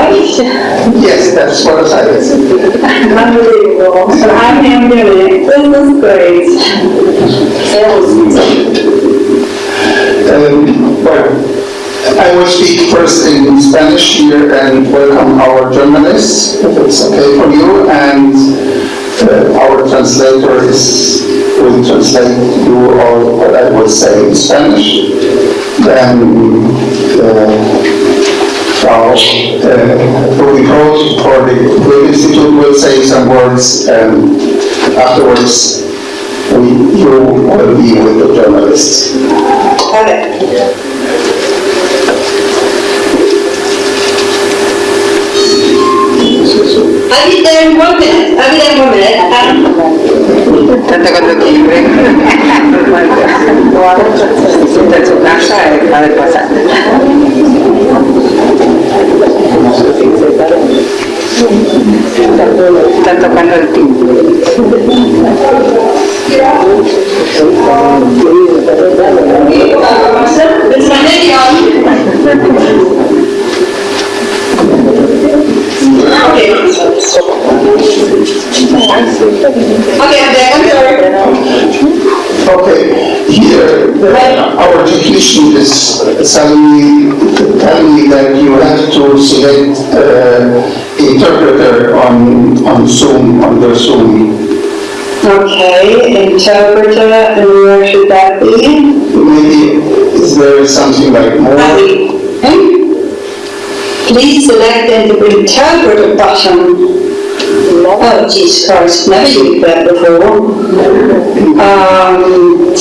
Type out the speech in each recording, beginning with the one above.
right? yes, that's Buenos Aires. Unbelievable, so I'm here doing it, this is great. Um, Well, I will speak first in Spanish here and welcome our journalists, if it's okay for you, and uh, our translator is, will translate you all what I will say in Spanish. Then, uh, Frau uh, Ruby Groth for the Goethe Institute will say some words, and afterwards, we- you will be with the journalists. Okay. I'll be there in one minute, I'll be there in one minute. Um, Tanto cuando quiere. Está en su casa, eh, a ver pasar. Está tocando el timbre. It's my name, Okay. Okay, I'm there, I'm sorry. Okay, here, the- our is suddenly telling me that you have to select uh, interpreter on, on Zoom, on the Zoom. Okay, interpreter, and where should that be? Maybe, is there something like more? Hmm? Please select the interpreter button. Oh, Jesus Christ, never used that before. Um,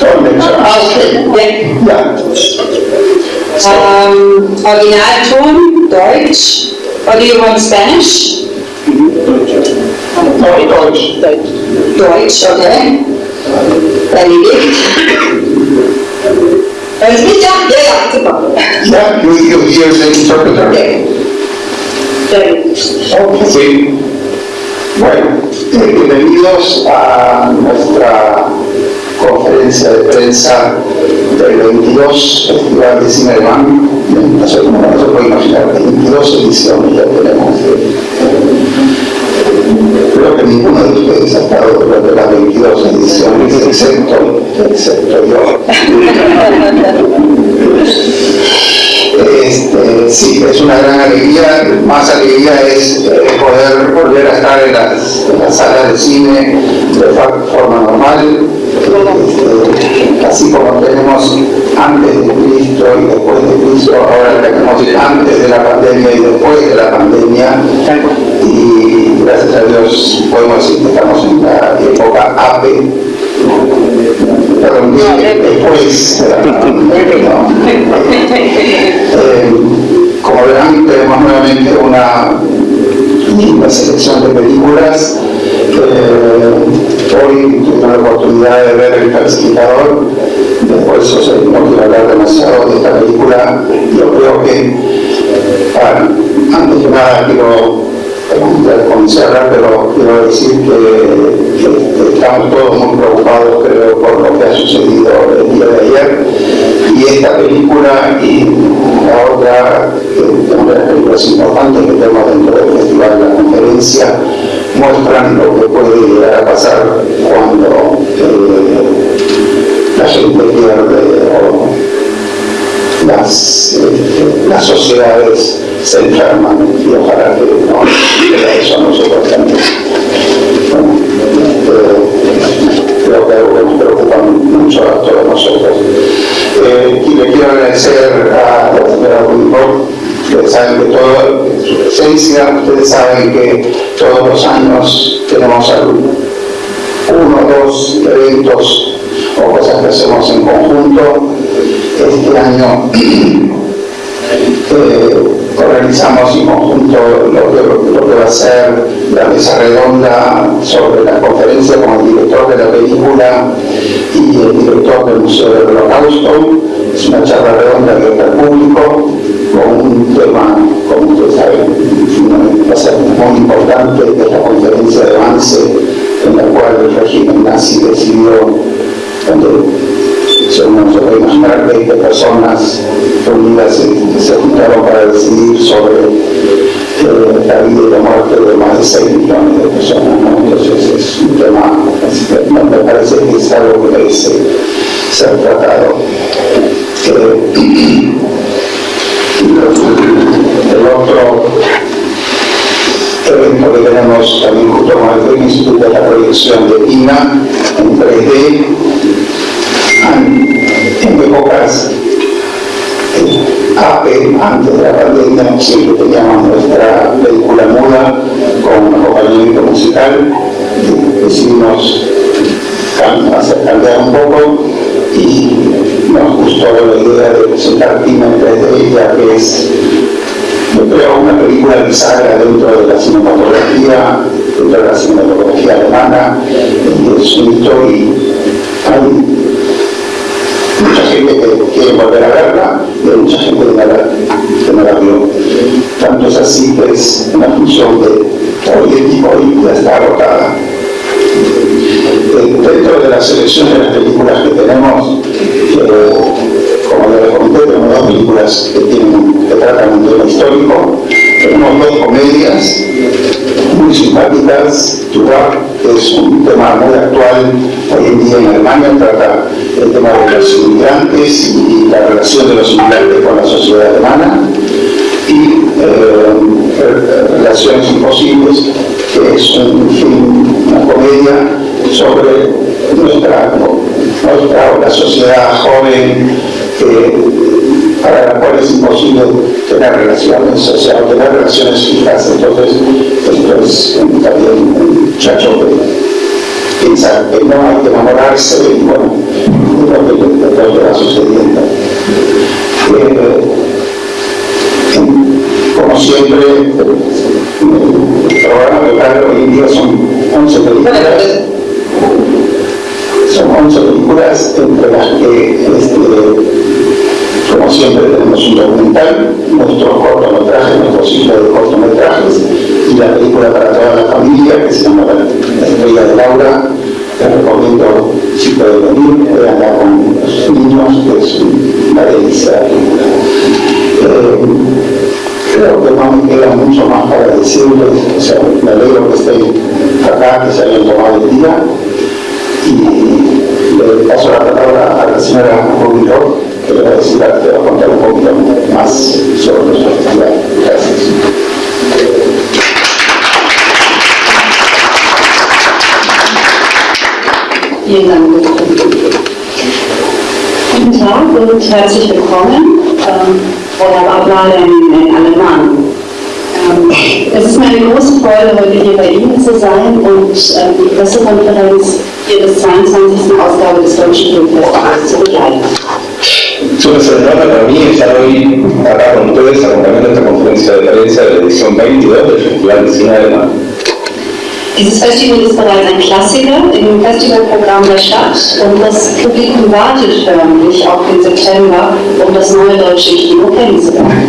Dolmetscher. Okay, ja. Yeah, Um, Originalton, Deutsch. Or do you want Spanish? no, Deutsch. Deutsch, okay. Benedikt. Alles mit, ja? Ja, ja, super. Yeah, you, you hear the interpreter? Okay. Good. Sí. Eh, bienvenidos a nuestra conferencia de prensa del 22 Festival de Cine Alemán. No sé cómo se puede imaginar, 22 ediciones ya tenemos. Creo que ninguno de ustedes ha estado durante las 22 ediciones, excepto, excepto yo. Este, sí, es una gran alegría, más alegría es eh, poder volver a estar en las, en las salas de cine de forma normal, Este, así como tenemos antes de Cristo y después de Cristo, ahora tenemos antes de la pandemia y después de la pandemia, y gracias a Dios podemos decir que estamos en la época APE, perdón, después de la pandemia, ¿no? Eh, como verán, tenemos nuevamente una linda selección de películas. Eh, hoy tuve la oportunidad de ver El Falsificador, por eso no quiero hablar demasiado de esta película. Yo creo que, antes que nada, quiero con Serra, pero quiero decir que, estamos todos muy preocupados, creo, por lo que ha sucedido el día de ayer. Y esta película y la otra, que de las películas importantes que tenemos dentro del festival, la conferencia, muestran lo que puede llegar a pasar cuando eh, la gente pierde o las, eh, las sociedades se enferman y ojalá que no que eso no se. Bueno, creo que nos preocupa mucho a todos nosotros. Y le quiero agradecer a la señora Rubinrock, ustedes saben que todo, su presencia, ustedes saben que todos los años tenemos algún- uno o dos eventos o cosas que hacemos en conjunto. Este año eh, organizamos en conjunto lo que, va a ser la mesa redonda sobre la conferencia con el director de la película y el director del Museo del Holocausto. Es una charla redonda abierta al público con un tema, como ustedes saben, va a ser muy importante, que es la conferencia romance en la cual el régimen nazi decidió, uno se puede imaginar, 20 personas reunidas se, se juntaron para decidir sobre eh, la vida y la muerte de más de 6 millones de personas. ¿no? Entonces es un tema, es- me me parece que es algo que merece ser tratado. Eh, el otro evento que tenemos también junto con el Film Institute es la proyección de INA en 3D en épocas eh, APE, antes de la pandemia, siempre teníamos nuestra película muda con acompañamiento musical. Decidimos hacer cambiar un poco y nos gustó la idea de presentar Tina en 3D, ya que es yo creo una película bisagra dentro de la cinematografía, dentro de la cinematografía alemana, y es un mucha que quiere volver a verla y hay mucha gente que no la, vio. Tanto es así que es una función que hoy, hoy ya está agotada. Eh, Dentro de la selección de las películas que tenemos, eh, como les comenté, tenemos dos películas que, tienen, que tratan un tema histórico, tenemos dos comedias muy simpáticas, Tupac, es un tema muy actual hoy en día en Alemania, trata el tema de los inmigrantes y la relación de los inmigrantes con la sociedad alemana, y eh, Relaciones Imposibles, que es un una comedia sobre nuestra, nuestra sociedad joven para la cual es imposible tener relaciones sociales, tener relaciones fijas. Entonces, esto es también un muchacho que piensa que no hay que enamorarse y bueno, que, lo que va sucediendo. Eh, como siempre, el programa local hoy en día son 11 películas. Son 11 películas entre las que, este, como siempre, tenemos un documental, nuestro cortometraje, nuestro ciclo de cortometrajes y la película para toda la familia que se llama La Estrella de Laura. Les recomiendo, si pueden venir, veanla con los niños, que es una delicia. Eh, creo que no me queda mucho más para decirles, o sea, me alegro que estén acá, que se hayan tomado el día y le paso la palabra a la señora Rubio, Vielen Dank. Guten Tag und herzlich willkommen. Ähm, Oder Abnahme in, in Alemán. Ähm, es ist mir eine große Freude, heute hier bei Ihnen zu sein und ähm, die Pressekonferenz hier des 22. Ausgabe des Deutschen Filmfestivals zu begleiten. Es una sorpresa para mí estar hoy acá con ustedes acompañando esta conferencia de prensa de la edición 22 del Festival de Cine Alemán. Dieses Festival ist bereits ein Klassiker im Festivalprogramm der Stadt und das Publikum wartet förmlich auf den September, um das neue deutsche Kino kennenzulernen.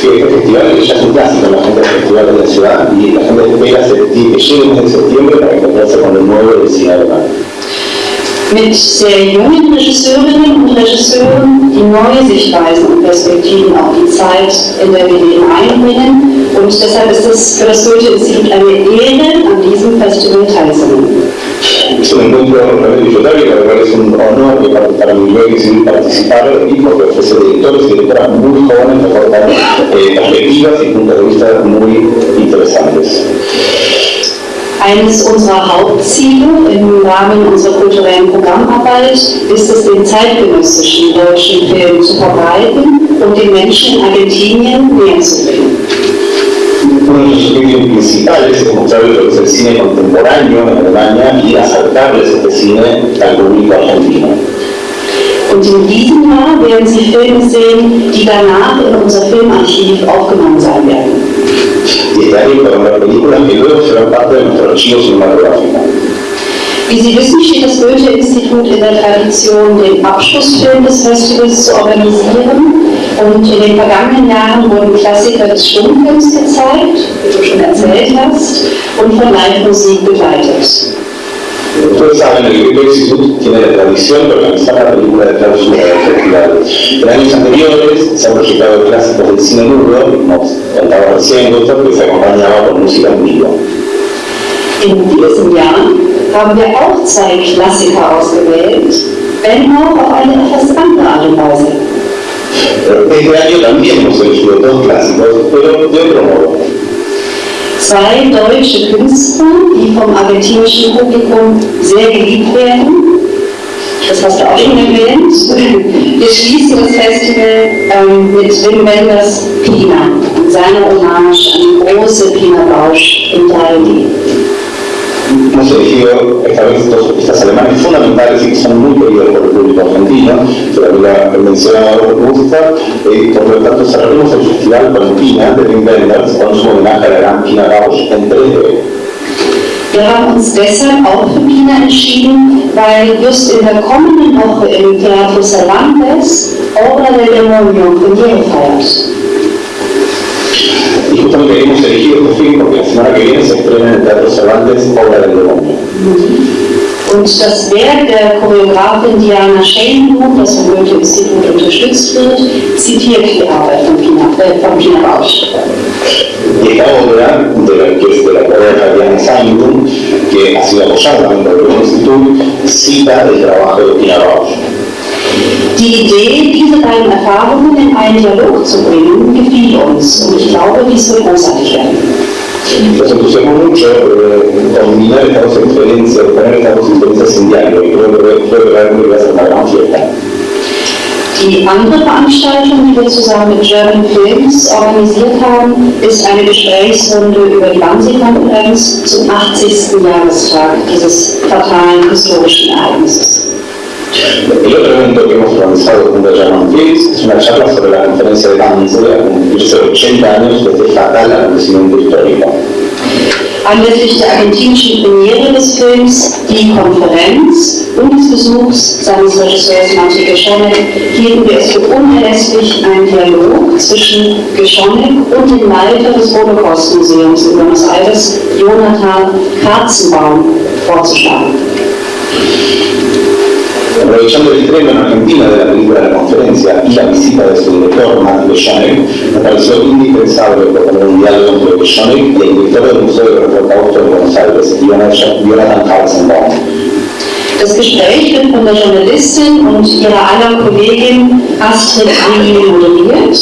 Sí, este festival ya es un clásico, la gente del Festival de la Ciudad y la gente espera que de septiembre para encontrarse con el nuevo del cine alemán. Mit sehr jungen Regisseurinnen und Regisseuren, die neue Sichtweisen und Perspektiven auf die Zeit in der BD einbringen. Und deshalb ist es für das Goethe-Institut eine Ehre, an diesem Festival teilzunehmen. Es un encuentro disfrutable la verdad es un honor que para, mí hoy decidir participar y porque ofrece directores y directoras muy jóvenes que aportan eh, perspectivas y puntos de vista muy interesantes. Eines unserer Hauptziele im Rahmen unserer kulturellen Programmarbeit ist es, den zeitgenössischen deutschen Film zu verbreiten und den Menschen in Argentinien näher zu bringen. Uno de sus objetivos principales es mostrarles el cine contemporáneo en Alemania y acercarles este cine al público argentino. Und in diesem Jahr werden Sie Filme sehen, die danach in unser Filmarchiv aufgenommen sein werden. Wie Sie wissen, steht das Goethe-Institut in der Tradition, den Abschlussfilm des Festivals zu organisieren. Und in den vergangenen Jahren wurden Klassiker des Stummfilms gezeigt, wie du schon erzählt hast und von Live-Musik begleitet. Ustedes saben, el Grito Institute tiene la tradición de organizar la película de clausura del festival. En años anteriores se han proyectado clásicos del cine mudo, como contaba recién Gustav, que se acompañaba con música en vivo. In diesem Jahr haben wir auch zwei Klassiker ausgewählt, wenn auch auf eine etwas andere Art und Weise. Este año también hemos elegido dos clásicos, pero de otro modo. Zwei deutsche Künstler, die vom argentinischen Publikum sehr geliebt werden. Das hast du auch schon erwähnt. Wir schließen das Festival ähm, mit Wim Wenders Pina, seiner Hommage an die große Pina Bausch in 3D. Hemos elegido esta vez dos artistas alemanes fundamentales que son muy queridos por el público argentino, que también lo ha mencionado y por lo tanto cerraremos el festival de con su homenaje a la gran en 3D. Wir haben uns deshalb auch für Pina entschieden, weil just in der kommenden Woche im Teatro Cervantes Obra del Demonio Premiere feiert. Justamente hemos elegido este film porque la semana que viene se estrena en el Teatro Cervantes Obra del Demonio. Und das Werk der Choreografin Diana Schellenbuch, das vom Goethe-Institut unterstützt wird, zitiert die Arbeit von Pina, äh, von Pina Bausch. Y esta obra, de la, que es de la coreógrafa Diana Simon, que ha sido apoyada por el Instituto, cita el trabajo de Pina Bausch. Die Idee, diese beiden Erfahrungen in einen Dialog zu bringen, gefiel uns und ich glaube, dies wird großartig werden. Nos entusiasmó mucho eh, combinar estas dos experiencias, poner estas dos experiencias en diálogo y creo que creo que realmente va a ser una gran fiesta. Die andere Veranstaltung, die wir zusammen mit German Films organisiert haben, ist eine Gesprächsrunde über die Wannsee-Konferenz zum 80. Jahrestag dieses fatalen historischen Ereignisses. El otro evento que hemos organizado junto a German Films es una charla sobre la conferencia de Wannsee a cumplirse 80 años de este fatal acontecimiento histórico. Anlässlich der argentinischen Premiere des Films Die Konferenz und des Besuchs seines Regisseurs Martin Geschonek hielten wir es für unerlässlich, einen Dialog zwischen Geschonek und dem Leiter des Holocaust-Museums in Buenos Aires, Jonathan Katzenbaum, vorzuschlagen. Aprovechando el estreno en Argentina de la película de la conferencia y la visita de su director, Matthew Schonek, me pareció indispensable proponer un diálogo entre Schonek y el director del Museo del Holocausto de Buenos Aires, Jonathan Katzenbaum. Das Gespräch wird von der Journalistin und ihrer aller Kollegin Astrid Angel moderiert.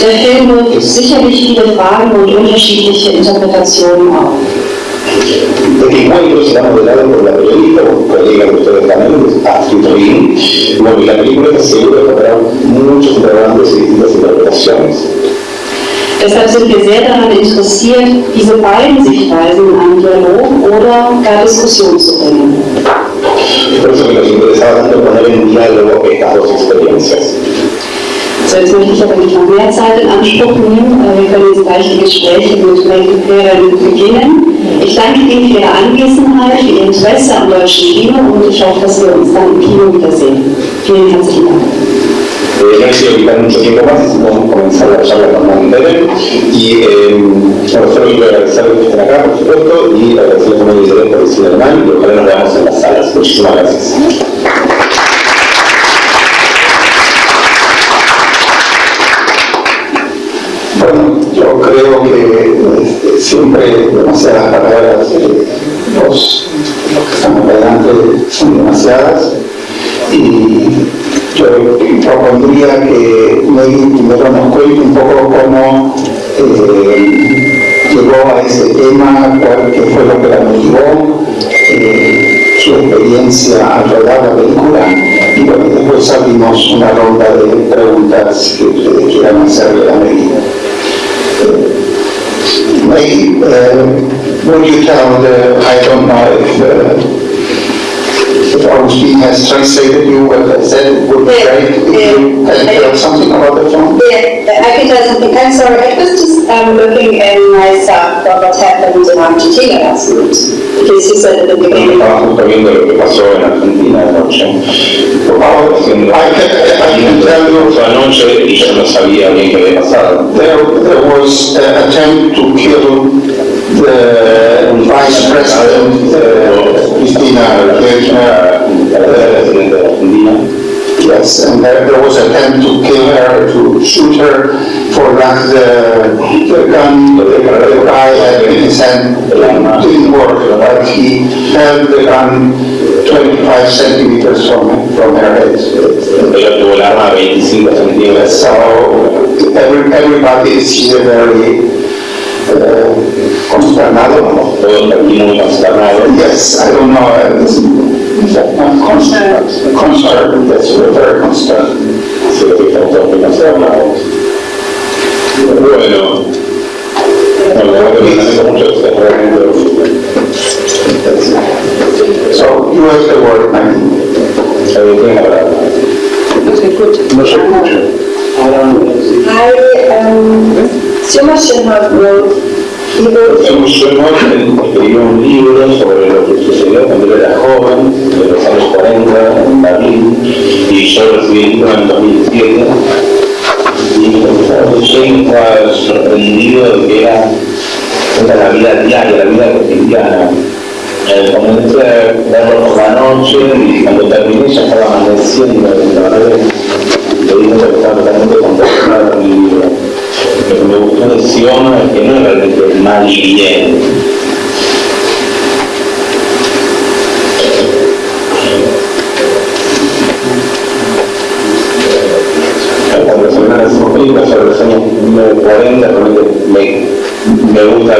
Der Film wirft sicherlich viele Fragen und unterschiedliche Interpretationen auf. Este encuentro será modelado por la periodista o colega de ustedes también, Astrid Ring, y la película seguro que habrá muchos interrogantes y distintas interpretaciones. Deshalb sind wir sehr daran interessiert, diese beiden Sichtweisen in einen Dialog oder gar Diskussion zu bringen. Por eso que nos interesaba tanto poner en diálogo estas dos experiencias. So, jetzt möchte ich aber nicht noch mehr Zeit in Anspruch nehmen. Äh, Wir können jetzt gleich die Gespräche mit Ferrer beginnen. Ich danke Ihnen für Ihre Anwesenheit, für Ihr Interesse am deutschen Kino und ich hoffe, dass wir uns dann im Kino wiedersehen. Vielen herzlichen Dank. Eh, no hay que quitar mucho tiempo más, vamos a comenzar la charla con Mandela y eh, solo quiero agradecerles que estén acá, por supuesto, y agradecerles como interés por el cine alemán y ojalá nos veamos en las salas. Muchísimas gracias. Siempre demasiadas palabras, eh, los, los que estamos adelante son demasiadas y yo propondría que primero nos cuente un poco cómo eh, llegó a ese tema, cuál, fue lo que la motivó, eh, su experiencia al rodar la película y bueno, después abrimos una ronda de preguntas que ustedes quieran hacerle a Meggy. Maybe, uh, would you tell the, I don't know if, uh, if Augustine has translated you what I said, it would be Yeah, great if yeah. you can tell something about the film. Yeah, I think doesn't think, I'm sorry, I was just um, looking in myself about what happened in Argentina last night. because you said at the beginning. Estaba justo viendo lo what happened in Argentina anoche. night. can, I can tell you. anoche y yo no sabía bien qué había pasado. There, there was an attempt to kill the vice president, uh, Cristina Kirchner, uh, Yes, and there, there was an attempt to kill her, to shoot her for lack the, the gun, the guy had in his hand, didn't work, but he held the gun 25 centimeters from, from her head. Ella tuvo el arma a 25 centímetros. So every, everybody is here very uh, consternado. Todos aquí muy consternados. Yes, I don't know, uh, it's- uh, concerned, concerned, yes, we're very concerned. Así que estamos todos muy consternados. Bueno, bueno, creo que me lamento mucho que estés realmente So you have the word, Mike. eh, tiene la verdad. No se escucha. I, um, Suma Shinhab wrote, he un libro sobre lo que sucedió cuando era joven, en los años 40, en Berlín, y yo el libro en el 2007. Y estaba sorprendido de que era, la vida diaria, la vida cotidiana. Eh, comencé a verlo por la noche y cuando terminé ya estaba amaneciendo. Que le dije que estaba totalmente contagiado con el libro. Me gustó de Siona que no realmente el mal y bien. Cuando se ven hacemos películas sobre los años 1940, realmente me, me gusta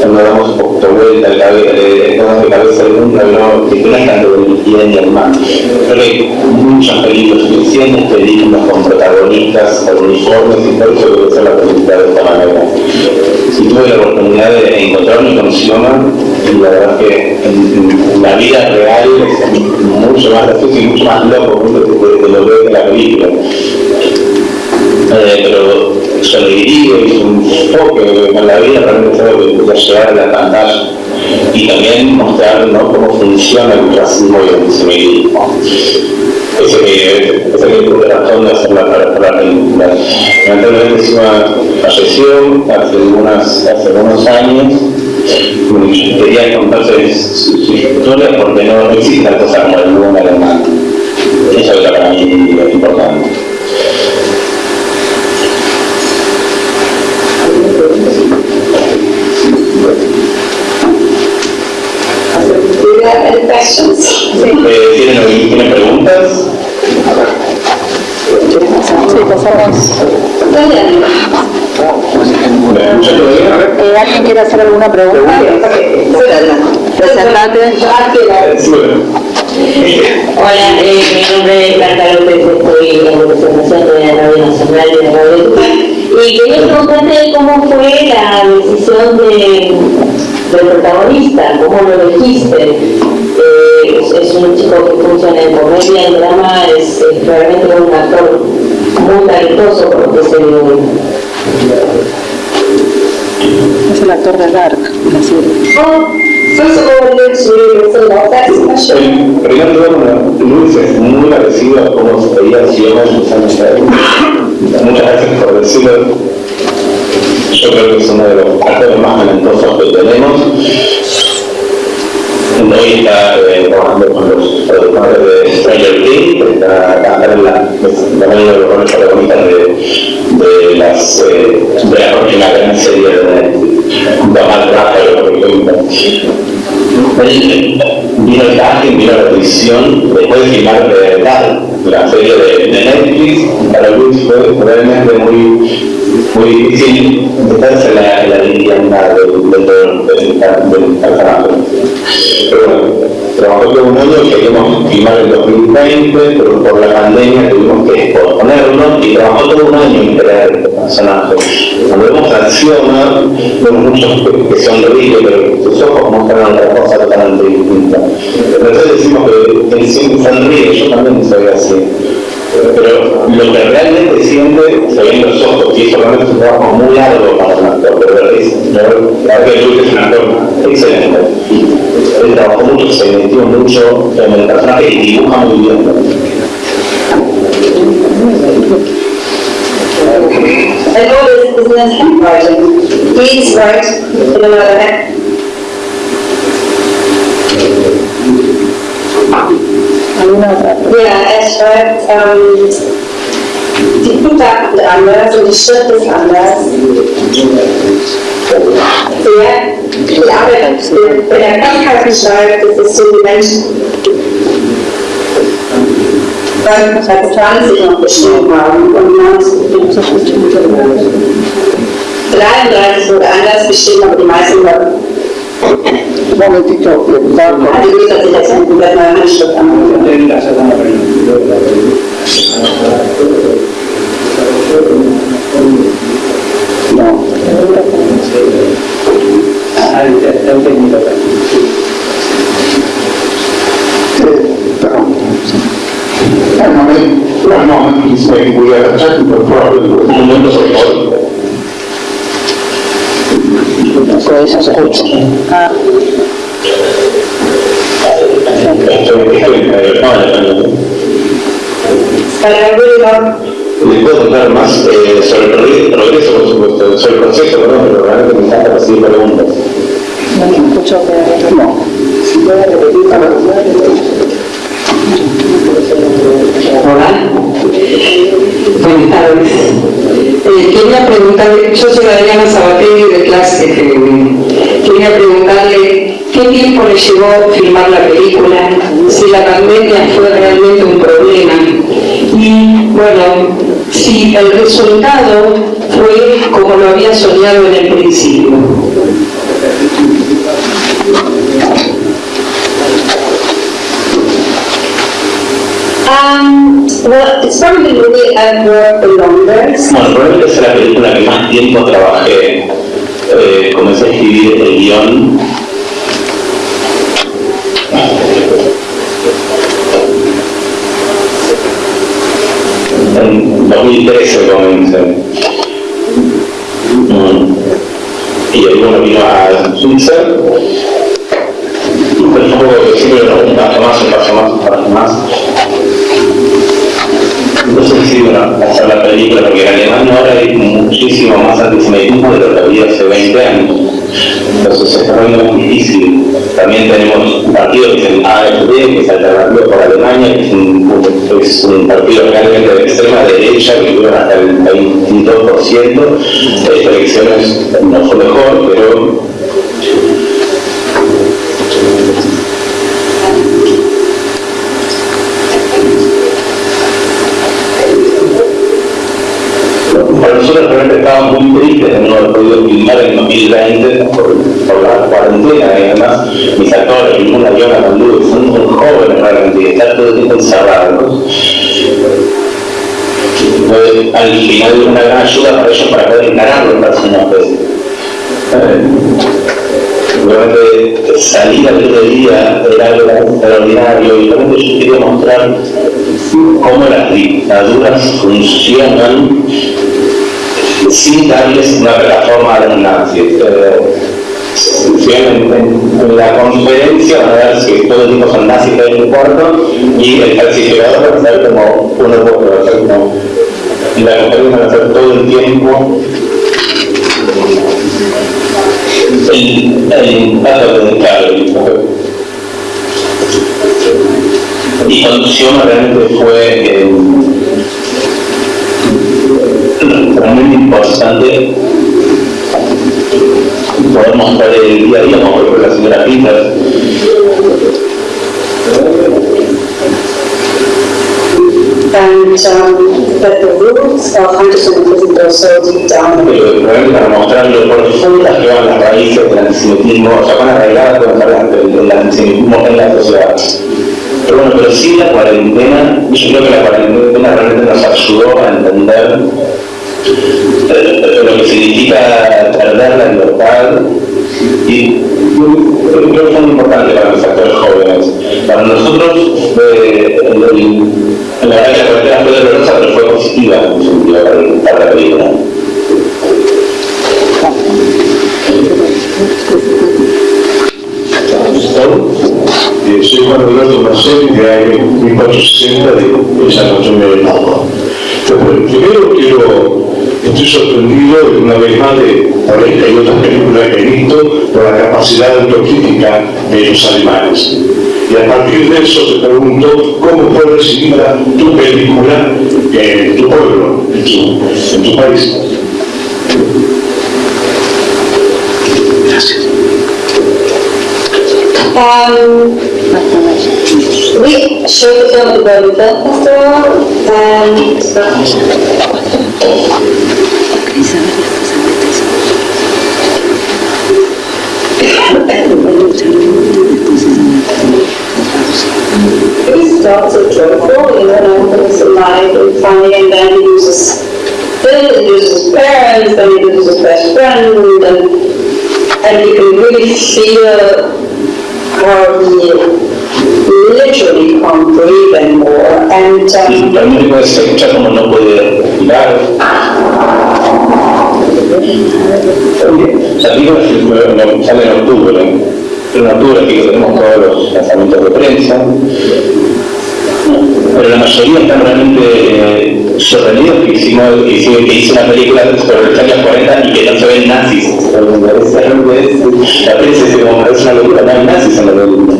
cuando damos un poquito vuelta cabeza, le damos de cabeza al mundo, no, es tanto del el mal. Creo que hay muchas películas, suficientes películas con protagonistas, con uniformes, y por eso debe ser la película de esta manera. Y tuve la oportunidad de encontrarme con Sioma, y la verdad que en, la vida real es mucho más gracioso y mucho más loco de, de- de lo que es la película. Eh, pero su alegría y su enfoque con la vida realmente llegar a la pantalla y también mostrar ¿no? cómo funciona el racismo y el antisemitismo. Ese que, ese que razón de hacerla para, para la película. Lamentablemente encima falleció hace, unas, hace unos años. Quería contarles su, su porque no, existe tal cosa como el buen alemán. Eso era para mí importante. Do you have any questions? Eh, ¿tienen, ¿Tienen preguntas? Sí, pasamos. Eh, ¿Alguien quiere hacer alguna pregunta? Presentate. Hola, eh, mi nombre es Carta López, estoy en representación de la Radio Nacional de la Radio. Y quería preguntarte cómo fue la decisión de, del protagonista, cómo lo elegiste. Es, un chico que funciona en comedia, en drama, es, es realmente un actor muy talentoso por lo que se. Es el actor de Dark, la serie. Well, first of all, really Luis es muy parecido a cómo se veía Sioma en sus años de Muchas gracias por decirlo. Yo creo que es uno de los actores más talentosos que tenemos. Está eh, trabajando con los productores de Stranger Things, está en la, mayoría de los protagonistas de, de, las, eh, de la próxima gran serie de. Él vino el casting, vino la audición, después de filmar de la serie de, de Netflix, para Luis fue realmente muy, muy difícil meterse la, la leyenda del, del, del, del. Pero bueno, trabajó todo un año, queríamos filmar en 2020, pero por la pandemia tuvimos que posponerlo y trabajó todo un año en crear este personaje. Cuando vemos a Sioma, vemos muchos que, que sonríen, pero sus ojos muestran otra cosa totalmente distinta. Entonces decimos que él siempre yo también soy así. Pero lo que realmente siente se ve en los ojos, y eso realmente es un trabajo muy largo para un actor, pero es, la verdad que es un actor excelente. Él trabajó mucho, se metió mucho en el personaje y dibuja muy bien. And all this is in his handwriting. He's right in another hand. Otra? Ja, er schreibt, ähm, die Buchstaben sind anders und die Schrift ist anders. Sehr viel Arbeit, wenn er Krankheiten schreibt, das ist so die Menschen, 2020 noch geschrieben haben und 1933 wurde anders geschrieben, aber die meisten Leute momentito, Marco. die Leser sich jetzt mit der neuen Handschrift an. No. One moment, one moment, please, maybe we have a technical problem with Un momento, por favor. No, no. Puedo contar más eh, sobre el progre- progreso, por supuesto, sobre el proceso, perdón, pero realmente me encanta recibir preguntas. no te escucho que... No. Hola. Buenas tardes. Eh, quería preguntarle, yo soy Adriana Sabatini de clase FM. Quería preguntarle qué tiempo le llevó filmar la película, si la pandemia fue realmente un problema y, bueno, si el resultado fue como lo había soñado en el principio. Um, well, it's probably the movie I've worked the longest. Bueno, probablemente es la película que más tiempo trabajé. Eh, comencé a escribir el guion. En 2013 comencé. Mm. Y ahí bueno vino a Suiza. Y fue un poco que siempre un paso más, un paso más, un paso más. No sé si bueno, hacer la película, porque en Alemania ahora hay muchísimo más antisemitismo de lo que había hace 20 años. Entonces está poniendo muy difícil. También tenemos un partido que es el AfD, que es Alternativo por Alemania, que es un, es un partido realmente de extrema derecha, que tuvieron hasta el 22%. Estas elecciones no fue mejor, pero Para nosotros realmente estábamos muy tristes de no haber podido filmar en 2020 por, cuarentena y además mis actores, ninguna Yona Mandú, son muy jóvenes realmente están todo el tiempo encerrados. Al final una gran ayuda para ellos para poder encarar los personajes. Realmente salir al otro día era algo extraordinario y realmente yo quería mostrar cómo las dictaduras funcionan sin darles una plataforma a los si en, en- la conferencia van a ver que todo el tiempo son nazis en un cuarto y el falsificador va a ser como uno otro, va a ser como la conferencia van a ser todo el tiempo. El, el impacto de claro, y conducción realmente fue eh, realmente importante poder mostrar el día a día, como por ejemplo la señora Peters, um, pero para mostrar lo profundas que van las raíces del antisemitismo, o sea, van arraigadas con el, antisemitismo en la sociedad. Pero bueno, pero sí la cuarentena, yo creo que la cuarentena realmente nos ayudó a entender lo que significa perder la libertad y creo que fue muy importante para los actores jóvenes. Para nosotros, eh, el- la la cuarentena fue dolorosa, pero fue positiva en sentido para, la película. Eh, soy Juan Alberto Marcel de AE 1460 de, San Antonio de Padua. Entonces, primero quiero, estoy sorprendido una vez más de, por esta y otras películas que he visto, por la capacidad autocrítica de los alemanes. Y a partir de eso te pregunto cómo fue recibida tu película en tu pueblo, en tu, en tu país. Um, we showed the film at the Berlin Film Festival and it started joyful, you know, it was alive and funny, and then he uses Phil, he uses his parents, then he uses his best friend, and, and you can really feel how he literally can't breathe anymore, and, um, la película se escucha como no puede respirar. No- sale en octubre, en octubre aquí que tenemos todos los lanzamientos de prensa, pero la mayoría están realmente eh, sorprendidos que hicimos, que hice una película sobre los años 40 y que no se ven nazis. La prensa dice como es una locura, no hay nazis en la película.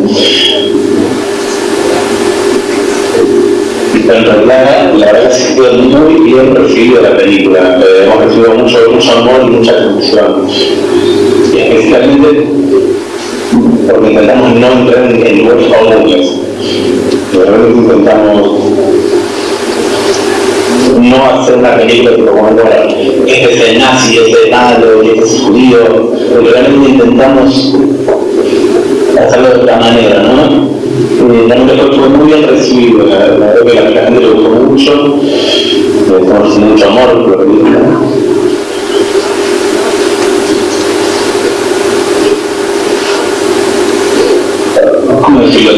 En realidad, la verdad que fue muy bien recibido la película. Eh, hemos recibido mucho, mucho amor y mucha atención. Especialmente porque intentamos no entrar en, en lugares comunes. Realmente intentamos no hacer una película que como este es el nazi, este es malo, y este es judío, porque realmente intentamos hacerlo de otra manera, ¿no? Eh, la fue muy bien recibido, la, la verdad que a la gente le gustó mucho, haciendo mucho amor por la. ¿cómo decirlo?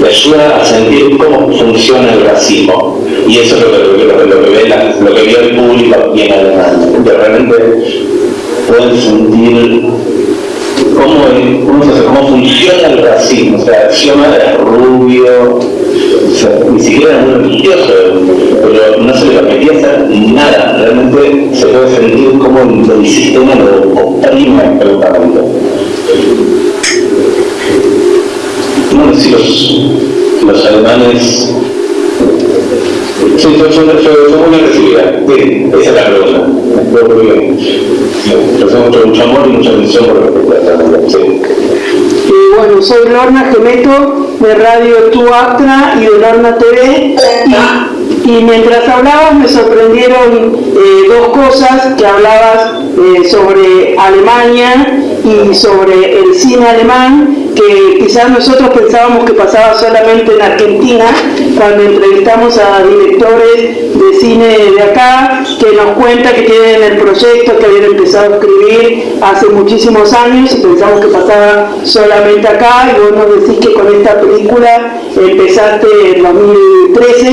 Le ayuda a sentir cómo funciona el racismo. Y eso es lo que, lo lo que, ve, la- lo que vio el público aquí en Alemania. Realmente pueden sentir cómo, cómo, cómo funciona el racismo. O sea, Xioma es rubio, ni siquiera era muy religioso, pero no se le permitía hacer nada. Realmente se puede sentir cómo el, el sistema lo oprime absolutamente. Bueno, si los, los alemanes... Fue, fue, fue muy bien recibida. Esa es la pregunta. Muy bien. Recibimos mucho, mucho amor y mucha atención por la película. Sí. Y bueno, soy Lorna Gemeto de Radio Tuatra y de Lorna TV. Y, y mientras hablabas me sorprendieron eh, dos cosas, que hablabas eh, sobre Alemania y sobre el cine alemán, que quizás nosotros pensábamos que pasaba solamente en Argentina, cuando entrevistamos a directores de cine de acá, que nos cuenta que tienen el proyecto que habían empezado a escribir hace muchísimos años. Y pensamos que pasaba solamente acá, y vos nos decís que con esta película empezaste en 2013,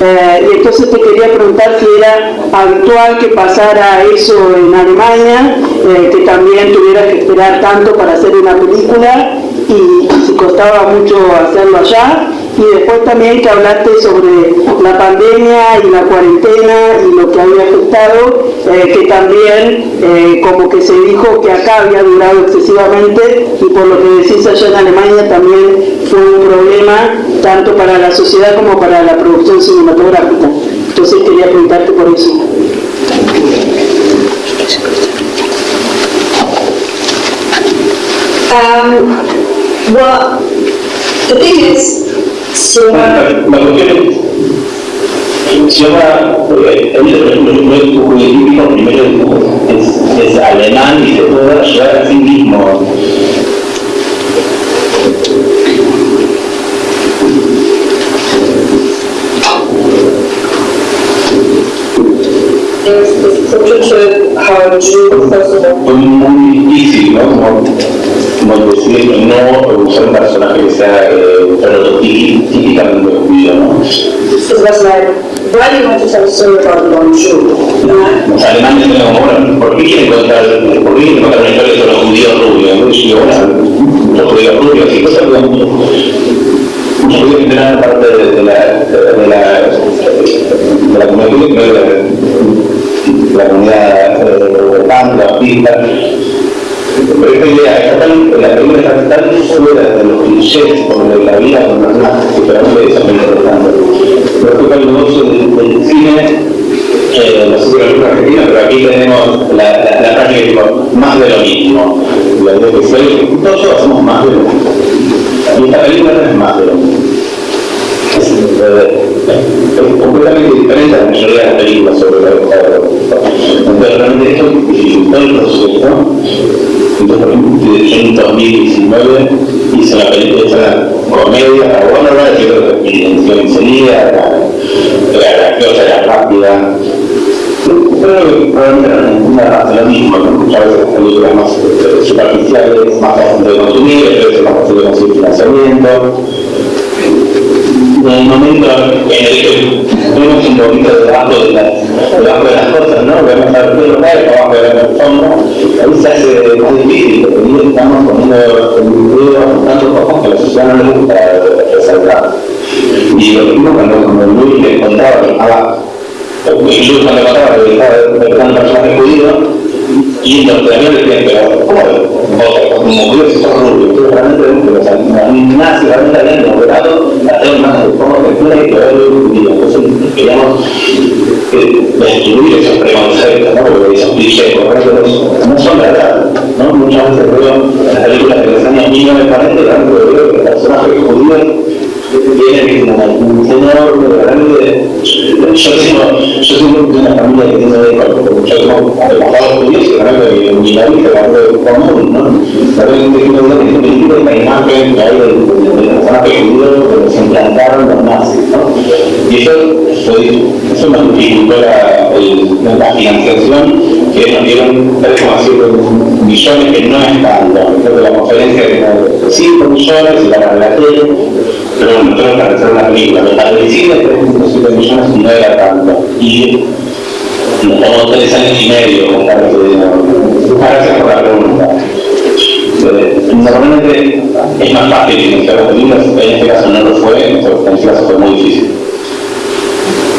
eh, y entonces te quería preguntar si era habitual que pasara eso en Alemania, eh, que también tuvieras que esperar tanto para hacer una película, y si costaba mucho hacerlo allá, y después también que hablaste sobre la pandemia y la cuarentena y lo que había afectado, eh, que también eh, como que se dijo que acá había durado excesivamente y por lo que decís allá en Alemania también fue un problema tanto para la sociedad como para la producción cinematográfica. Entonces quería preguntarte por eso. um, well, the thing is, so, Porque el dibujo típico primero es, es alemán y se puede ayudar a sí mismo. Fue muy difícil, ¿no? Como, decir, no usar un personaje que sea eh, prototípico, típicamente judío, ¿no? Was like, why you want to a story about Los alemanes como, bueno, ¿por qué quieren los judíos rubios? ¿no? Los y cosas que eran parte de, la, de la, de la comunidad, de la, comunidad eh, Pero esta idea, está tan, la de los clichés de la vida los personajes que realmente. Respecto al negocio del, del cine, eh, no la argentina, pero aquí tenemos la, la, la práctica que digo, más de lo mismo. La idea que todos hacemos más de lo mismo. Y esta película no es más de lo mismo. Es, eh, completamente diferente a la mayoría de las películas sobre la la Entonces realmente esto dificultó el proceso. Entonces, en 2019 hice la película, hice la comedia, la Bros. yo creo que evidenció enseguida, la, la graciosa, la rápida. Creo que probablemente la Argentina hace lo mismo, muchas veces las películas más eh, superficiales, más fáciles de consumir, a veces más fáciles de conseguir financiamiento en el momento en el que tuvimos un poquito de debajo de las, debajo de las cosas, ¿no? Vemos a ver lo cae, abajo de la sombra, ahí se hace más difícil, porque estamos poniendo el video tanto cosas que a la sociedad no le gusta Y lo mismo cuando, cuando Luis le contaba que estaba, incluso cuando contaba que estaba judío, y los también le decían, pero ¿cómo como rubio? Entonces realmente o sea, nazi, realmente habían logrado hacer más de forma y que ver el judío. Entonces destruir esos preconceptos, ¿no? porque esos clichés, no son verdad. ¿no? Muchas veces veo las películas de los años 1940 realmente veo que los personajes judíos tienen un señor realmente yo tengo yo tengo una familia que tiene yo tengo pasados judíos mi nariz es algo común ¿no? una la imagen que hay personaje judío que implantaron los nazis ¿no? Y eso eso me dificultó la, la financiación que nos dieron 3,7 millones que no es tanto creo que la conferencia era 5 millones y la, la tele pero tengo que hacer una película, la de 3.7 millones no era tanto. Y nos tomó tres años y medio juntar ese dinero. Gracias por la pregunta. Normalmente es más fácil financiar las películas, en este caso no lo fue, en este caso fue muy difícil.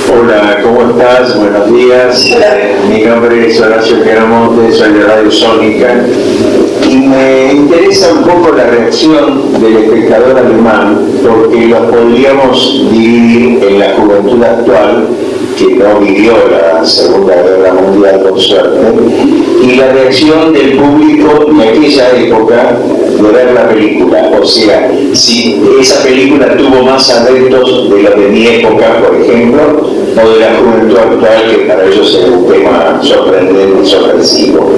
Hola, ¿cómo estás? Buenos días. Mi nombre es Horacio Queramonte, soy de Radio Sónica y me interesa un poco la reacción del espectador alemán porque los podríamos dividir en la juventud actual que no vivió la Segunda Guerra Mundial por suerte, y la reacción del público de aquella época de ver la película. O sea, si esa película tuvo más adeptos de la de mi época, por ejemplo, o de la juventud actual, que para ellos es un tema sorprendente, sorpresivo.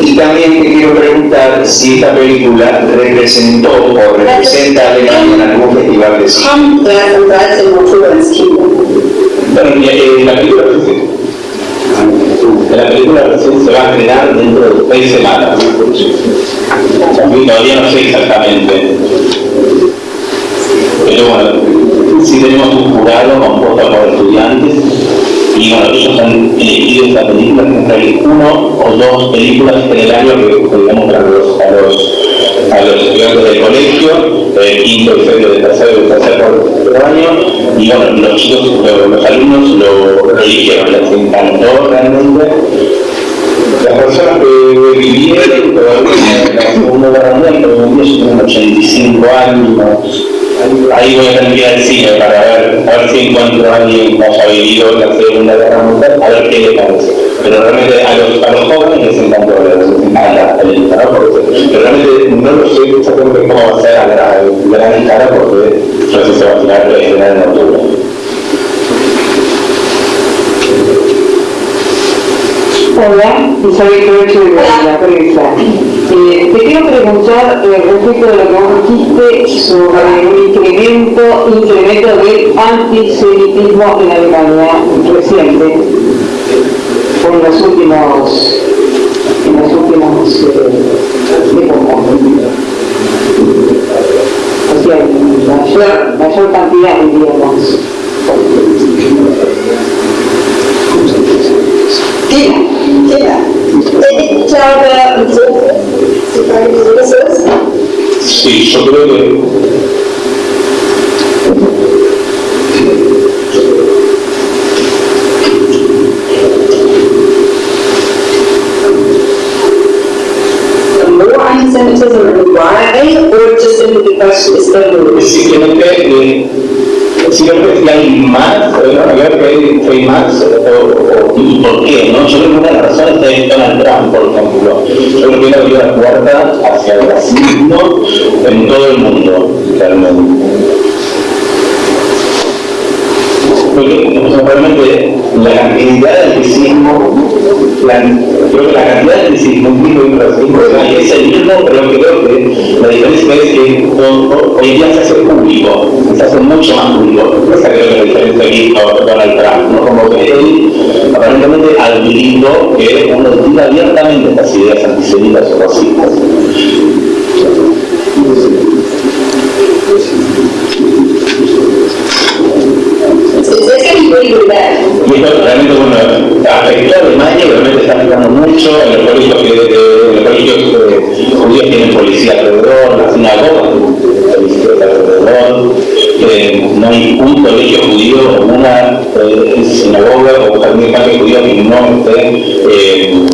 Y también te quiero preguntar si esta película representó o representa a Alemania en algún festival de cine. Kommt der vom 13. Oktober ins Kino. Bueno, eh, la película la película recién se va a estrenar dentro de seis semanas. Todavía no sé exactamente. Pero bueno, sí tenemos un jurado compuesto por estudiantes y bueno, ellos han elegido esta película entre uno o dos películas en el año que digamos a los, a los, a los estudiantes del colegio, el quinto, sexto, el tercero, el tercer año, y bueno, los chicos, los, alumnos lo, lo eligieron, les encantó realmente. Las personas que vivieron en la Segunda Guerra Mundial, en día tienen 85 años, ahí voy a tener al cine para ver, a ver si encuentro a alguien que haya vivido la Segunda Guerra Mundial, a ver qué le parece. Pero realmente a los, a jóvenes les encantó, encanta la película, pero realmente no lo sé exactamente cómo va a ser a la gran escala porque no sé se va a tirar en Hola, Isabel Croce de la prensa. Eh, te quiero preguntar eh, respecto de lo que vos dijiste sobre un incremento, incremento del antisemitismo en Alemania reciente, en los últimos, en los últimos eh. O sea, mayor, mayor cantidad, diríamos. Ja, ja. Ich glaube, und so, die Frage, wieso das so ist. Sí, yo creo que more anti-Semitism and why, or just simply because it's the rule? Es simplemente, eh, simplemente si hay más, a ver que hay, que hay más, o, o- y por qué, ¿no? Yo creo que una de las razones es Donald Trump, por ejemplo. Yo creo que él abrió la puerta hacia el racismo en todo el mundo, realmente. La cantidad de anticismo, la, creo que la cantidad de antisemitismo y racismo es el mismo, pero creo que la diferencia es que ho- ho- hoy día se hace público, se hace mucho más público. Esa creo que la diferencia aquí con Donald Trump, ¿no? Como que él aparentemente admitiendo que uno tira abiertamente estas ideas antisemitas o racistas. It's, it's getting pretty, pretty esto realmente, bueno, afectó a Alemania y realmente está afectando mucho en los colegios, que, eh, en los colegios eh, judíos tienen policía alrededor, las sinagogas tienen policía alrededor, eh, no hay un colegio judío o una eh, sinagoga o de infantes judío que no esté eh,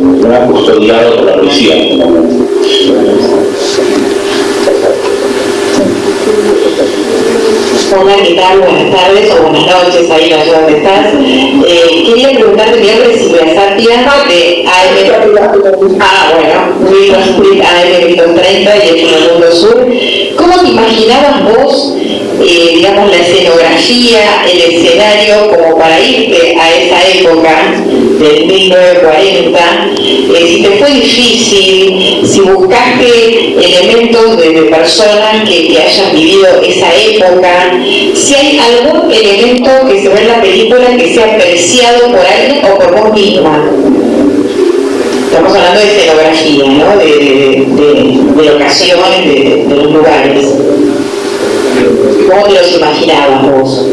custodiado por la policía. en este momento. Hola, ¿qué tal? Buenas tardes o buenas noches, ahí sé dónde estás. Eh, quería preguntarte, mi nombre es Silvia de AM... Ah, bueno, AM 30 y el Mundo Sur. ¿Cómo te imaginabas digamos, la escenografía, el escenario, como para irte a esa época del 1940? Eh, si te fue difícil, si buscaste elementos de, personas que, que hayan vivido esa época, si hay algún elemento que se ve en la película que sea apreciado por alguien o por vos misma. Estamos hablando de escenografía, ¿no? De, de, de- de, de los lugares. ¿Cómo te los imaginabas vos?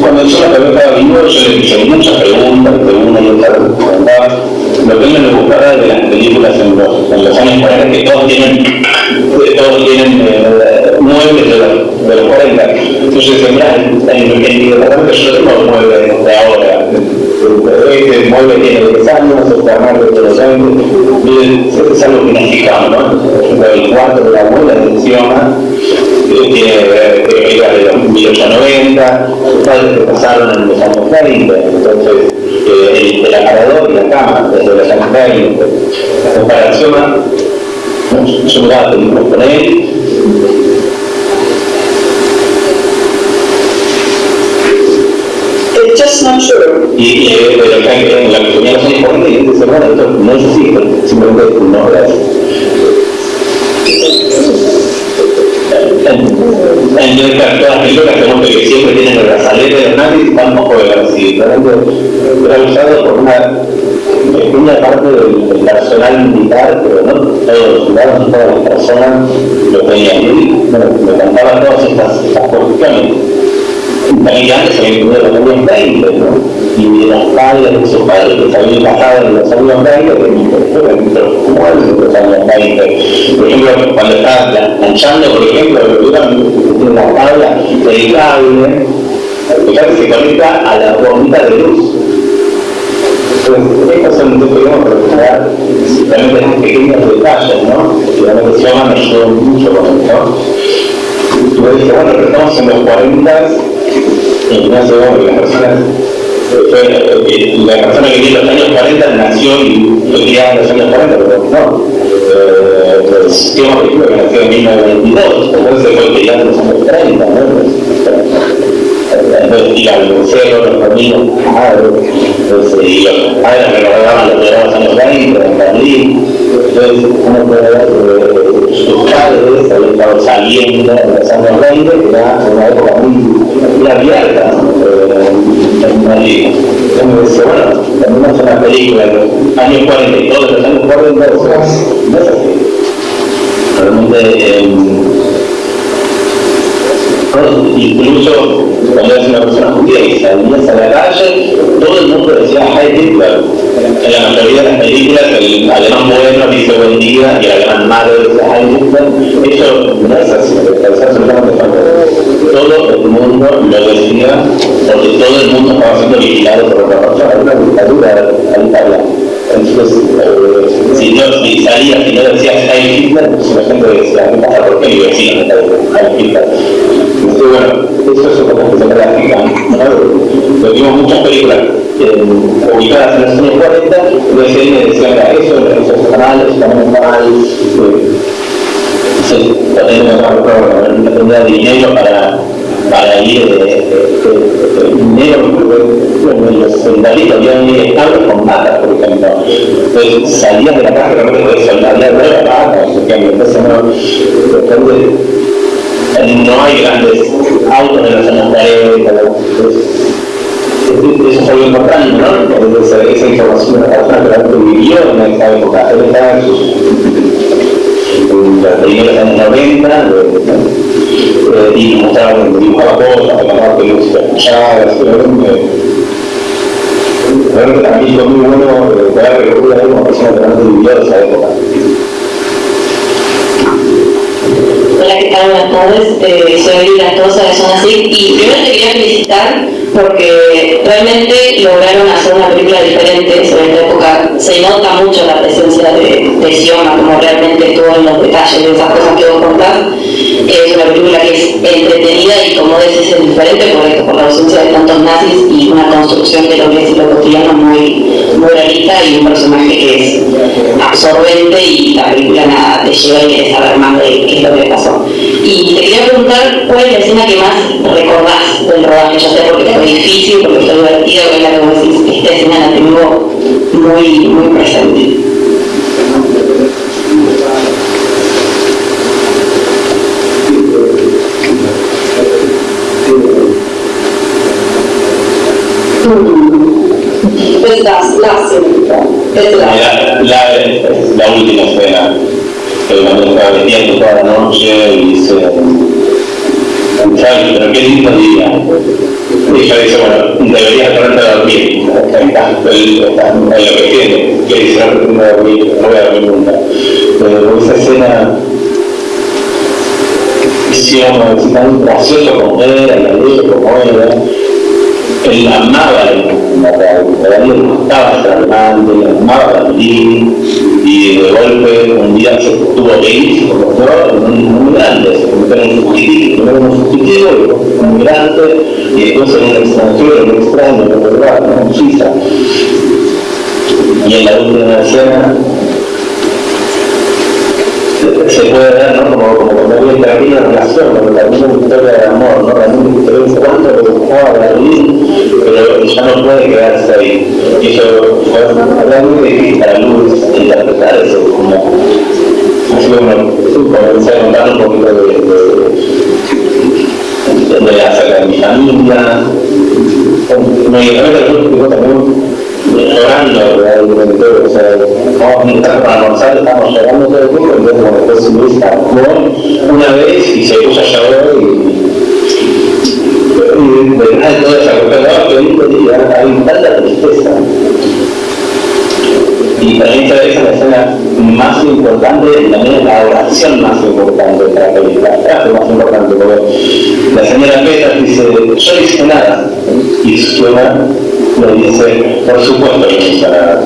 Cuando yo la estaba vivo, yo le hice muchas preguntas, una y otra vez preguntaba. Lo que a mí me gustaba de las películas en los, en los años 40 que todos tienen, todos tienen eh, muebles de los, de los 40. Entonces mira, en, en, en mi departamento yo tengo muebles de ahora. Este mueble tiene 10 años, este armario los 20. Miren, es algo que nos fijamos, ¿no? El cuarto de la abuela encima eh, tiene era de los 1890, sus padres se casaron en los años 30, entonces eh, el, el aparador y la cama desde los años 20. La comparación, ¿no? yo miraba películas con él, It's just not true. Y, y eh, hay en la los años 40 y dice, bueno, esto no es así, simplemente no así. En, en todas las películas tenemos que siempre tienen el brazalete de los nazis, tampoco era así, realmente era usado por una pequeña parte del, personal militar, pero no todos los no todas las personas lo tenían. Y bueno, me contaban todas estas, estas cuestiones. También antes había tenido los años 20, ¿no? Y de los padres de sus padres que se habían casado en los años 20, que pero ¿cómo es en los años 20? Por ejemplo, cuando estaba planchando, por ejemplo, eran una tabla dedicable, que se conecta a la bombita de luz. Entonces, estas son dos queremos recuperar realmente estos pequeños detalles, ¿no? Que realmente se me ayudó mucho con esto. Y me dije, bueno, estamos en los 40 sé, bueno, las personas, fue, eh, la persona que vive en los años 40 nació y fue criada en los años 40, pero no. Eh, el sistema que nació en 1922, entonces fue criado en los años 30, ¿no? Entonces, ir al museo, los padres, entonces, y los padres recordaban los de los años 20 en Berlín, entonces uno puede ver padres habían estado saliendo en los años 20, que era una época muy, muy abierta eh, en Madrid. Entonces me dice, bueno, es una película de los años 40 y todos los años 40, o sea, no es así. Realmente, eh, incluso cuando eres una persona judía y salías a la calle, todo el mundo decía Heil Hitler. En la mayoría de las películas, el alemán bueno dice buen día y el alemán malo dice Heil Hitler. Eso no es así, es absolutamente falso. Todo el mundo lo decía, porque todo el mundo estaba siendo vigilado por otra persona, una dictadura eh, si no si salía, si no Hitler, pues la gente decía, ¿qué pasa? ¿Por está? Entonces, bueno, eso es una cosa gráfica, ¿no? Vimos muchas películas eh, ubicadas en los años 40, y decían, eso, eso está mal, también. Eh, no tendría dinero para, para ir de, de, dinero, los soldaditos habían ido establos con patas, por ejemplo. Entonces salías de la casa no podías soldar la pata. Entonces no, no hay grandes autos en años 40. Eso es algo importante, ¿no? Esa, esa información de la persona que realmente vivió en esa época. Él estaba en sus los primeros años 90 eh, y mostraban, dibujaba cosas, reclamaba que música escuchaba, realmente para mí fue muy bueno poder recurrir a una persona que realmente vivió de esa época. Hola, ¿qué tal? Buenas tardes. Eh, soy Lila Tosa de Zona y primero te quería felicitar porque realmente lograron hacer una película diferente sobre esta época. Se nota mucho la presencia de, de como realmente todo en los detalles de esas cosas que vos contás. Es una película que es entretenida y como decís es diferente por, por la ausencia de tantos nazis y una construcción de lo que es lo cotidiano muy, muy realista y un personaje que es absorbente y la película nada te lleva y quieres saber más de qué es lo que pasó. Y te quería preguntar cuál es la escena que más recordás del rodaje, ya sea porque difícil, porque fue divertido, que es la que vos decís, esta escena la tengo muy, muy presente. Es la, la escena. Es la. La, la, última escena, que cuando estaba vestiendo toda la noche y dice, ¿sabes? Pero qué lindo día. Y ella dice, bueno, deberías ponerte a dormir. Ahí está, él está en lo que tiene. Que dice, no, no voy a dormir, no voy a dormir nunca. Pero esa escena hicieron tan gracioso como era, como era. Él amaba la le gustaba ser amante, le amaba y de golpe un día se tuvo que ir, se convirtió en grande, se convirtió en un fugitivo, un fugitivo, y después en un migrante, y después en un extranjero, en un extraño, en verdad, en Suiza. Y en la última escena se puede ver, ¿no? Como, como cuando una relación, cuando termina una historia de amor, ¿no? Realmente se ve cuánto le gustaba a pero ya no puede quedarse ahí. Y eso fue realmente difícil para Luz interpretar eso, como así como comencé a contar un poquito de, de, de la de mi familia. Me realmente Luz también llorando realmente, o sea, vamos a estar para almorzar, estamos llorando todo el tiempo, entonces como después Luis actuó una vez y se puso a llorar y y detrás de toda esa cuestión, que lindo día, hay tanta tristeza. Y mí esa es la escena más importante también la oración más importante de la película, la frase más importante, porque la señora Petra dice, yo hice nada, y suena le dice, por supuesto que no hizo nada.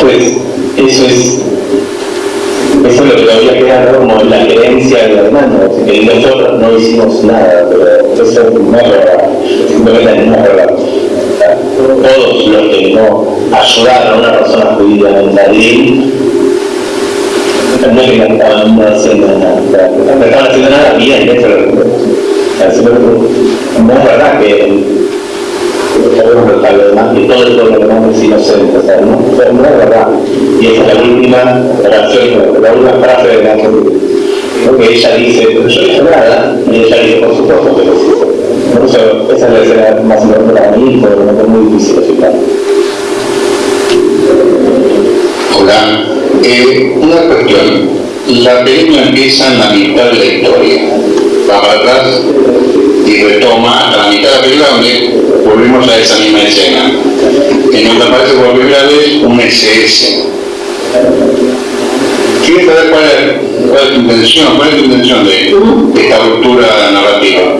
Pues eso es eso es lo que todavía queda como la creencia del hermano, que nosotros no hicimos nada, pero eso no es verdad, simplemente no es verdad. Todos los que no ayudaron a una persona judía en Madrid, no es que estaban haciendo nada, no estaban haciendo nada bien, eso es no es verdad que sabemos que lo demás, que todo el pueblo alemán es inocente, o sea, no, no es verdad. Y esa es la última oración, la última frase de la que ella dice, yo no hice nada, y ella dice, por supuesto que lo hice. Por eso, esa es la escena más importante para mí, porque me es muy difícil explicar. Hola, eh, una cuestión. La película empieza en la mitad de la historia. Va para atrás y retoma a la mitad de la película donde volvemos a esa misma escena, en donde aparece por primera vez un SS. Quiero saber cuál es, cuál es tu intención, cuál es tu intención de, de esta ruptura narrativa.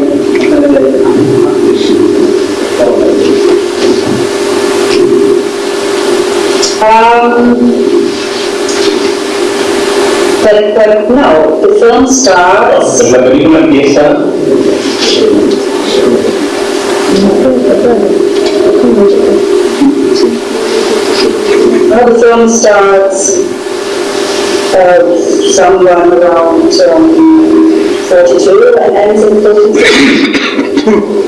Um, but no, the film starts. La película empieza. Well, the film starts uh, someone around um, 42 and ends in 46.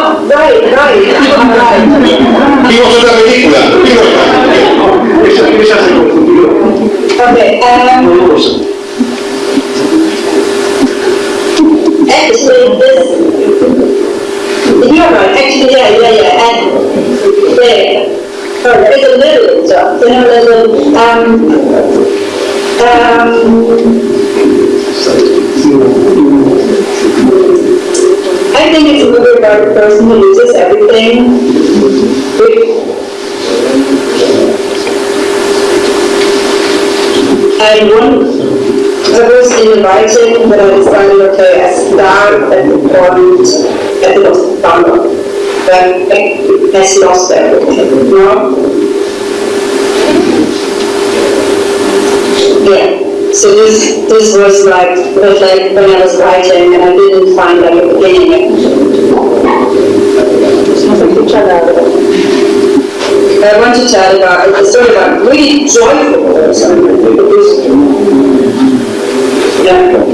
oh, right, right, right. Vimos otra película. Esa, se confundió. Okay, um, actually, this, you're right, actually, yeah, yeah, yeah, and there, oh, it's a little jump, you know, little, um, um, I think it's a movie about a person who loses everything, I one, I was in the writing, but I decided, okay, I start at the point, at the most founder. Then it has lost everything, you? Yeah, so this, this was like, was like when I was writing and I didn't find like a beginning. I want to tell about, a story about really joyful person. Yeah.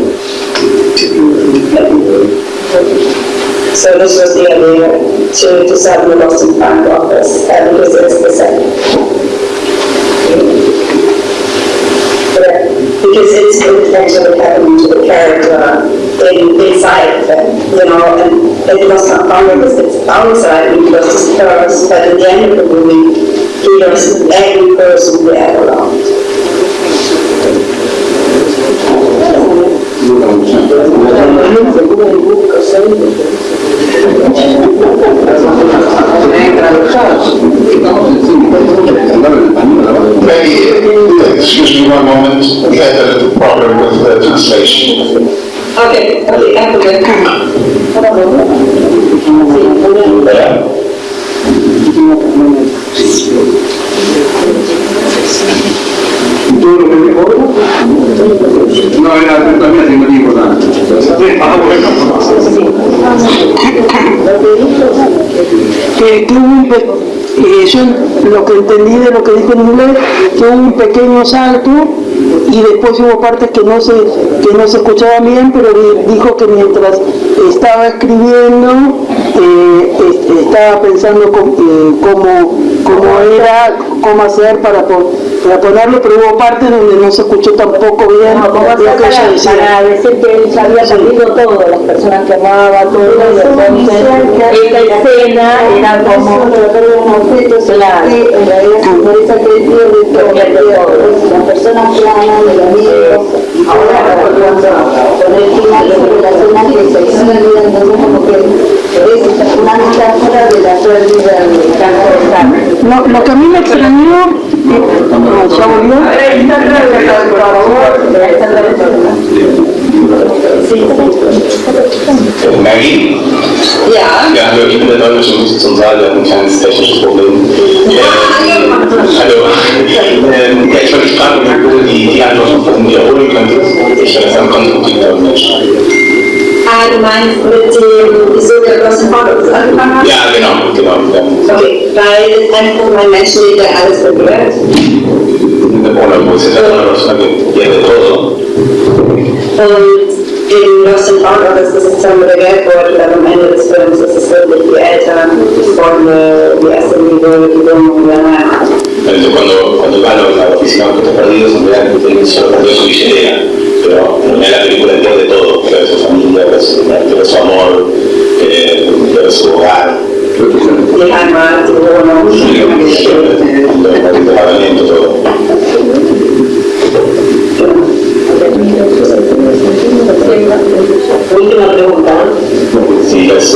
So this was the idea, to, to set the and found office, uh, because it's the same. Because it's actually happening to the character in, inside it, you know, and it was not found because it's outside, it because it's hers, but at the end of the movie, he was every person we ever loved. Maybe, excuse me one moment, we had a little problem with the translation. Okay, okay, I forget. ¿verdad? Todo lo que dijo no era también muy importante. Que, un eh, yo lo que entendí de lo que dijo en inglés, que un pequeño salto y después hubo partes que no se, que no se escuchaban bien, pero di- dijo que mientras estaba escribiendo, eh, es- estaba pensando eh, cómo, cómo era, cómo hacer para, para ponerlo, pero hubo partes donde no se escuchó tampoco bien No, ¿cómo lo que hacer ella para, decía. para decir que él ya había perdido todo, las personas que amaba, todo, y entonces esta escena era como... Claro. en realidad se interesa que él pierde todo, pierde todo. Las personas que aman, los amigos, ahora con el final de la relación que se hizo en la vida, entonces como que es una metáfora de la pérdida del campo de carne. Lo, lo que a mí no, ya volvió, Maggie? Ja. Ja, hallo, ich bin der zum Saal, wir hatten ein kleines technisches Problem. Äh, hallo. Ähm, ja, ich wollte dich fragen, ob du die, die Antwort von wiederholen könntest. Ich finde das am konstruktiver Mensch. Ah, meinst mit dem, wieso der großen Fotos angefangen hat? Ja, genau, genau. Ja. Okay, weil es einfach der alles berührt. Bueno, pues esa es una persona que pierde todo. Und in Lost and Found Office ist es dann der Geldbeutel, aber am Ende des Films ist es wirklich die Eltern, die erste Liebe, die Wohnung, die Heimat. Entonces, cuando, cuando van a la oficina que te perdidos, en realidad solo perdió su billetera. Pero en la película pierde todo, pero eso es pierde su, su amor, eh, pierde su hogar, Heimat, die Wohnung, die Geschichte. el todo. Última pregunta. Sí, es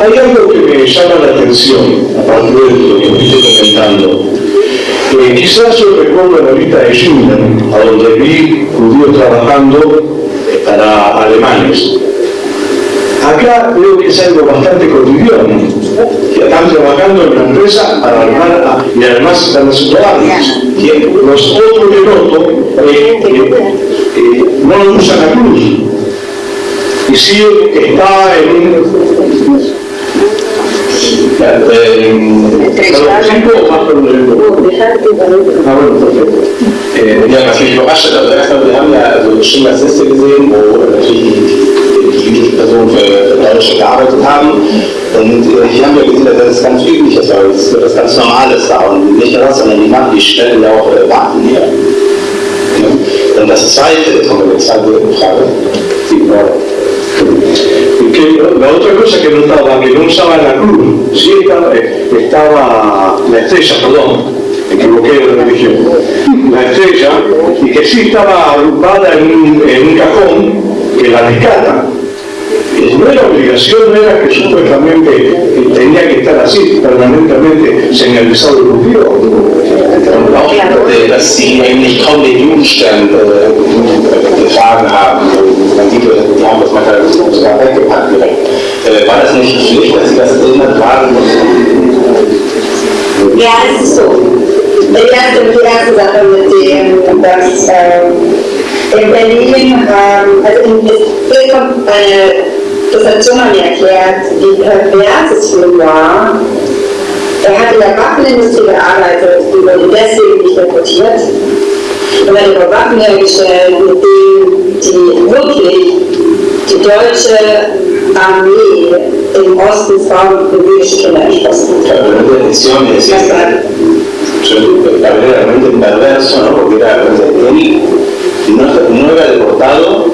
hay algo que me llama la atención, aparte de lo que estoy comentando. Eh, quizás yo recuerdo la vida de Schindler, a donde vi judíos trabajando eh, para alemanes. Acá veo que es algo bastante cotidiano, que están trabajando en una empresa para armar y además están. Y los otros que noto que eh, no usan la cruz, y sí está en un ja, was mich überrascht hat, also wir haben ja also Schindlers Liste gesehen, wo die, Personen für, für Deutsche gearbeitet haben. Und äh, hier haben wir gesehen, dass das ganz üblich ist, weil es das ganz Normales war. Und nicht nur das, sondern die machen, die stellen auch äh, Waffen her. Ja. Und das zweite, kommen wir zur zweiten Frage, die Frage. Que la otra cosa que notaba, que no usaba la cruz, sí estaba, eh, estaba la estrella, perdón, me equivoqué de religión, la estrella, y que sí estaba agrupada en un, en un cajón que la rescata. Y No era obligación, no era que supuestamente eh, tenía que estar así, permanentemente señalizado el judío. Und auch, dass sie eigentlich kaum den Jugendstern äh, getragen haben. Man sieht, die haben das manchmal sogar weggepackt direkt. War das nicht schlicht, dass sie das immer tragen mussten? Ja, es ist so. Die erste, die erste Sache mit dem, dass ähm, in Berlin, ähm, also in, es kommt eine, das hat schon mal mir erklärt, wie pervers es für ihn war. Er hat in der Waffenindustrie gearbeitet, die wurde deswegen nicht rekrutiert. Und hat über Waffen hergestellt, mit denen die wirklich die deutsche Armee im Osten Frauen und jüdische Kinder erschossen hat. Verdaderamente perverso, ¿no? Porque era, él no, no era deportado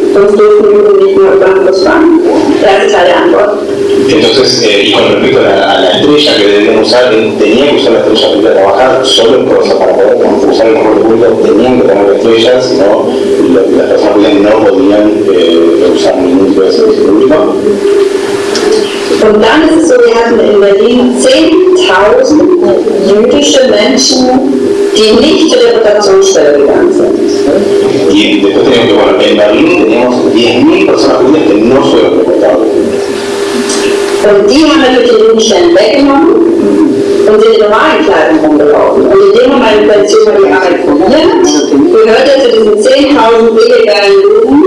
Und Bus fahren. Erste Teil der Antwort. Entonces, eh, y con respecto a la, a la estrella que debían usar, él tenía que usar la estrella para a trabajar, solo en cosa para poder usar el transporte público tenían que tener la estrella, si no, las personas no podían eh, usar ningún tipo de servicio público. Und dann ist es so, wir hatten in Berlin 10.000 jüdische Menschen, die nicht zur Deportationsstelle gegangen sind. Y después teníamos que, bueno, en Berlín teníamos 10.000 personas judías que no fueron deportadas. Und die haben natürlich den Jugendstern weggenommen und sind in normalen Kleidung rumgelaufen. Und in dem Moment, über die Arbeit formiert, gehört er zu diesen 10.000 illegalen Juden,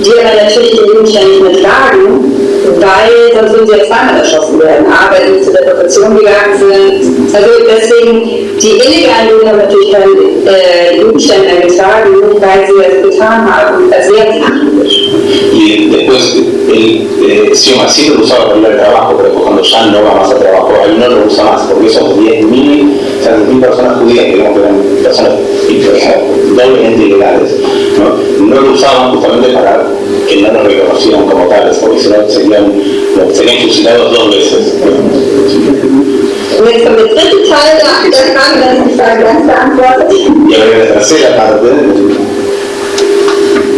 die aber natürlich den Jugendstern nicht mehr tragen, weil sonst würden sie ja zweimal erschossen werden. A, weil sie zur Deportation gegangen sind. Also deswegen, die illegalen Juden haben natürlich keinen äh, getragen, weil sie das getan haben. Sachlich. Y después él, eh, siempre lo usaba para ir trabajo, pero cuando ya no va más trabajo, no lo usa más, porque esos 10.000, o sea, 10.000 personas judías, que eran personas eh, ilegales, ¿no? no lo usaban justamente para que no reconocieran como tales, porque si no serían, serían fusilados dos veces. Und jetzt kommt der dritte Teil der, der Frage, das ist die Frage ganz beantwortet. Y ahora la tercera parte,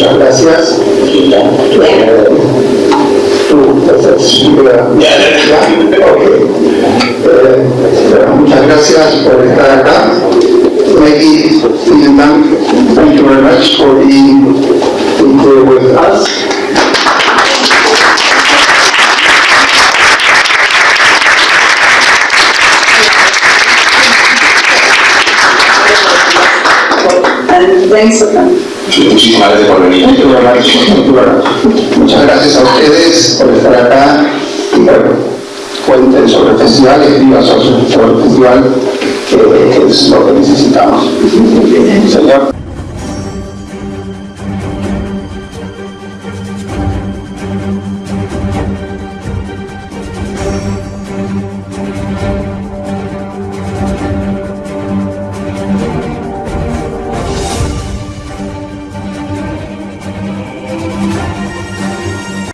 muchas gracias. Eh. Eh, bueno, muchas gracias por estar acá. Maggie, vielen Dank. Thank you very much for being here with us. And thanks for coming. Muchísimas gracias por venir. Muchas gracias a ustedes por estar acá y bueno, cuenten sobre el festival, escriban sobre sobre el festival, que es lo que necesitamos. Señor.